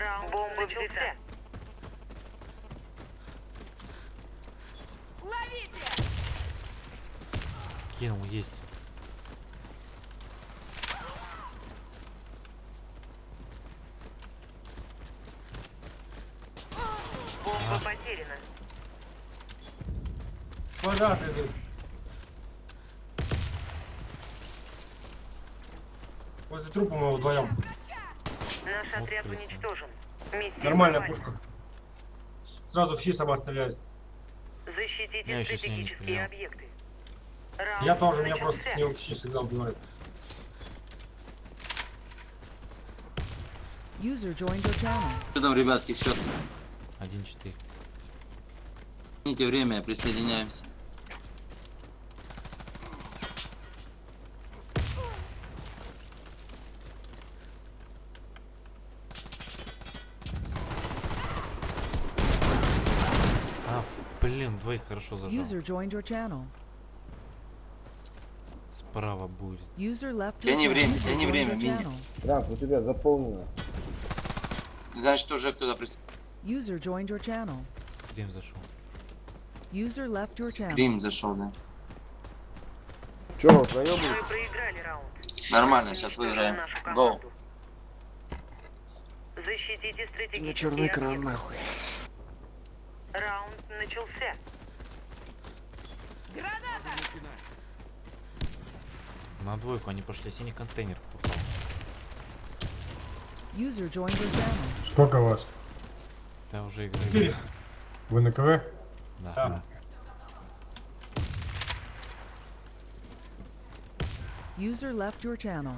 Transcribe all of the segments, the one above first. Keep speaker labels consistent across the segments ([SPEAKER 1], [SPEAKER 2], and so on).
[SPEAKER 1] Раунд Бомба взята.
[SPEAKER 2] Ловите!
[SPEAKER 3] Кинул, есть.
[SPEAKER 1] Бомба потеряна.
[SPEAKER 4] Квадрат идут. Возле трупа мы вдвоем.
[SPEAKER 1] Наш
[SPEAKER 3] Вот
[SPEAKER 1] отряд
[SPEAKER 3] крыса.
[SPEAKER 1] уничтожен. Миссия
[SPEAKER 4] Нормальная
[SPEAKER 1] провалена.
[SPEAKER 4] пушка. Сразу в щи сама стреляет.
[SPEAKER 1] Защитите
[SPEAKER 3] Я
[SPEAKER 1] стратегические объекты. Раунд
[SPEAKER 4] Я тоже, меня просто с ним в щи всегда убивает.
[SPEAKER 5] User joined your channel.
[SPEAKER 6] Что там, ребятки, счет?
[SPEAKER 3] 1-4.
[SPEAKER 6] Извините время, присоединяемся.
[SPEAKER 3] А, ф- блин, двоих хорошо зажал.
[SPEAKER 5] User joined your channel.
[SPEAKER 3] Справа будет.
[SPEAKER 5] User left your
[SPEAKER 6] Тяни время, тяни
[SPEAKER 5] joined
[SPEAKER 6] время,
[SPEAKER 5] channel.
[SPEAKER 7] Трап, у тебя заполнено.
[SPEAKER 6] Значит, уже кто-то присоединяется.
[SPEAKER 5] User joined your channel.
[SPEAKER 3] Скрим зашел.
[SPEAKER 5] User left your channel.
[SPEAKER 6] Скрим зашел, да.
[SPEAKER 7] Че, проебали?
[SPEAKER 1] Мы проиграли раунд.
[SPEAKER 6] Нормально, сейчас выиграем.
[SPEAKER 1] команду. Защитите стратегические
[SPEAKER 7] На черный экран, нахуй.
[SPEAKER 1] Раунд начался.
[SPEAKER 3] На двойку они пошли. Синий контейнер попал.
[SPEAKER 5] User joined your channel.
[SPEAKER 8] Сколько вас?
[SPEAKER 3] Да уже игры.
[SPEAKER 4] Четыре.
[SPEAKER 8] Вы на КВ?
[SPEAKER 3] Да.
[SPEAKER 4] Да.
[SPEAKER 5] User left your channel.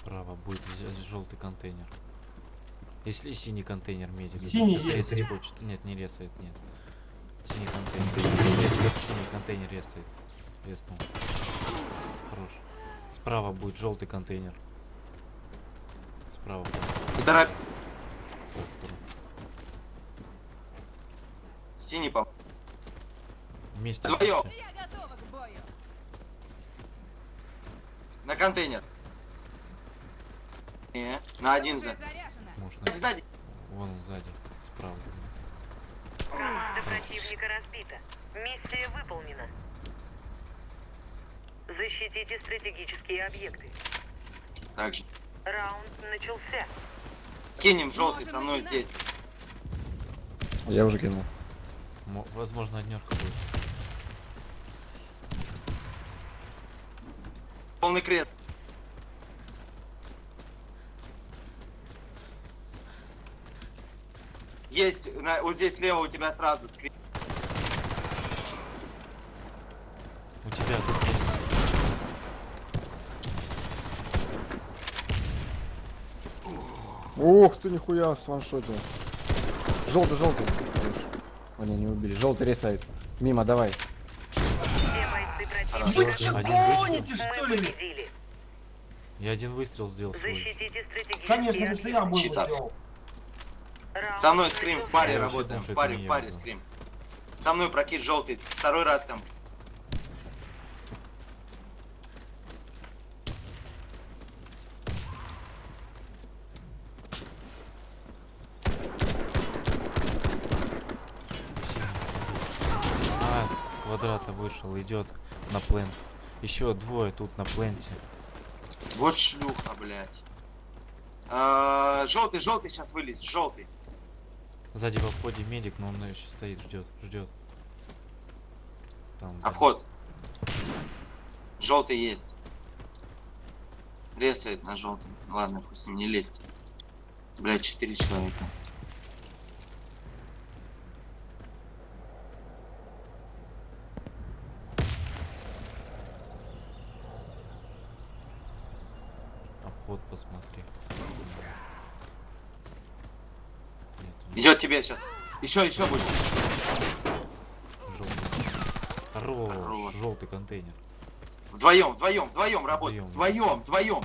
[SPEAKER 3] Справа будет желтый контейнер. Если синий контейнер медик.
[SPEAKER 4] Синий есть.
[SPEAKER 3] резать хочет. Нет, не резает, нет. Синий контейнер. Синий контейнер резает. Резнул. Хорош. Справа будет желтый контейнер. Справа. Ой,
[SPEAKER 6] Синий пап.
[SPEAKER 3] Вместе.
[SPEAKER 6] Вдвоем.
[SPEAKER 3] идите.
[SPEAKER 2] Я готова к бою.
[SPEAKER 6] На контейнер. Не, на один за.
[SPEAKER 3] Можно.
[SPEAKER 6] Сзади.
[SPEAKER 3] Вон он сзади. Справа.
[SPEAKER 1] Команда противника разбита. Миссия выполнена. Защитите стратегические объекты.
[SPEAKER 6] Так же.
[SPEAKER 1] Раунд начался.
[SPEAKER 6] Кинем желтый
[SPEAKER 2] Можем
[SPEAKER 6] со мной
[SPEAKER 2] начинать.
[SPEAKER 6] здесь.
[SPEAKER 7] Я уже кинул.
[SPEAKER 3] Мо- Возможно, однерка будет.
[SPEAKER 6] Полный крест. Есть, на- вот здесь слева у тебя сразу скрин.
[SPEAKER 3] У тебя тут есть.
[SPEAKER 7] Ух ты, нихуя, с ваншотил. Желтый, желтый. О, не, не убили. Желтый ресайт. Мимо, давай.
[SPEAKER 4] Вы что, гоните, что ли?
[SPEAKER 3] Я один выстрел сделал свой.
[SPEAKER 4] Конечно, если я был
[SPEAKER 6] Со мной скрим в паре
[SPEAKER 3] Я
[SPEAKER 6] работаем. В паре, в паре скрим. Со мной прокид желтый. Второй раз там.
[SPEAKER 3] А, с квадрата вышел, идет на плент. Еще двое тут на пленте.
[SPEAKER 6] Вот шлюха, блядь. А, желтый, желтый сейчас вылез. Желтый.
[SPEAKER 3] Сзади во входе медик, но он еще стоит, ждет, ждет. Там, да.
[SPEAKER 6] Обход. Желтый есть. Ресает на желтом. Ладно, пусть ним не лезть. Блядь, четыре человека.
[SPEAKER 3] Обход посмотри. Нет,
[SPEAKER 6] Идет тебе сейчас. Еще, еще будет.
[SPEAKER 3] желтый. Хорош, желтый контейнер.
[SPEAKER 6] Вдвоем, вдвоем, вдвоем работаем.
[SPEAKER 3] Вдвоем.
[SPEAKER 6] Вдвоем.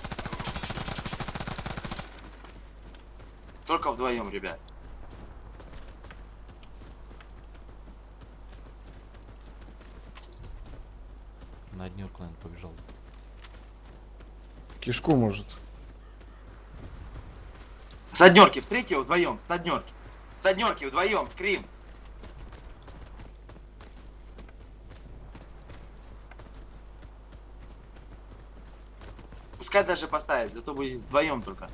[SPEAKER 6] Только вдвоем, ребят.
[SPEAKER 3] На Поднёрку, наверное, побежал.
[SPEAKER 7] Кишку может.
[SPEAKER 6] С однерки, встретьте его вдвоем, с однерки. С однерки вдвоем, скрим. Пускай даже поставит, зато будет вдвоем только.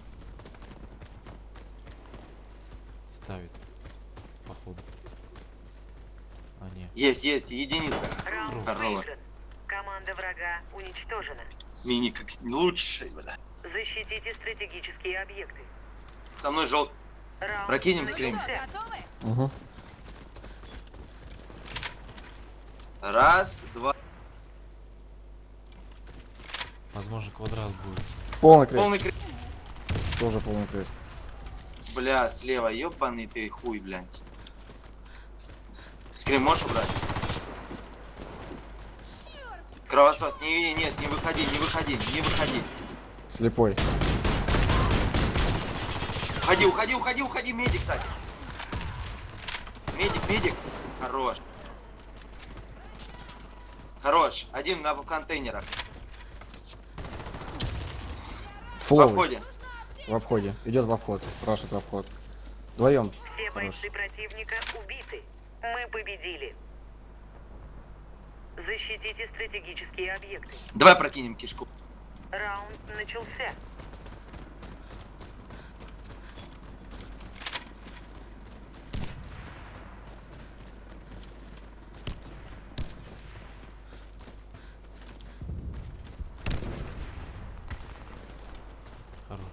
[SPEAKER 3] Ставит. Походу. А, не.
[SPEAKER 6] Есть, есть, единица.
[SPEAKER 1] Раунд выигран. Команда врага уничтожена.
[SPEAKER 6] Мини как лучший, бля.
[SPEAKER 1] Защитите стратегические объекты.
[SPEAKER 6] Со мной желтый. Прокинем скрим.
[SPEAKER 1] начался.
[SPEAKER 7] Угу.
[SPEAKER 6] Раз, два.
[SPEAKER 3] Возможно, квадрат будет.
[SPEAKER 7] Полный крест.
[SPEAKER 6] Полный крест.
[SPEAKER 7] Тоже полный крест.
[SPEAKER 6] Бля, слева, ёбаный ты хуй, блядь. Скрим можешь убрать? Кровосос, не, не, нет, не выходи, не выходи, не выходи.
[SPEAKER 7] Слепой.
[SPEAKER 6] Уходи, уходи, уходи, уходи, медик, кстати. Медик, медик. Хорош. Хорош. Один на контейнерах. В
[SPEAKER 7] Флоу.
[SPEAKER 6] обходе.
[SPEAKER 7] В обходе. Идет в обход. Рашит в обход. Вдвоем.
[SPEAKER 1] Все
[SPEAKER 7] Хорош.
[SPEAKER 1] бойцы противника убиты. Мы победили. Защитите стратегические объекты.
[SPEAKER 6] Давай прокинем кишку.
[SPEAKER 1] Раунд начался.
[SPEAKER 3] Хорош.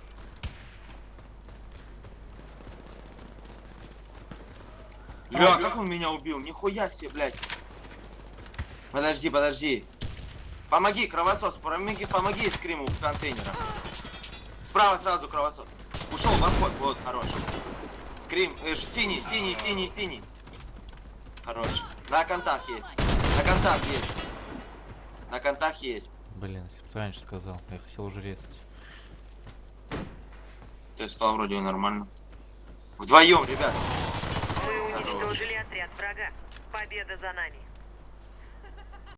[SPEAKER 6] Бля, как он меня убил? Нихуя себе, блядь. Подожди, подожди. Помоги, кровосос, помоги, помоги скриму в контейнерах. Справа сразу кровосос. Ушел в обход, вот, хорош. Скрим, э, синий, синий, синий, синий. Хорош. На контакт есть. На контакт есть. На контакт есть.
[SPEAKER 3] Блин, если бы ты раньше сказал, я хотел уже резать.
[SPEAKER 6] Ты сказал вроде нормально. Вдвоем, ребят.
[SPEAKER 1] Уничтожили отряд врага. Победа за нами.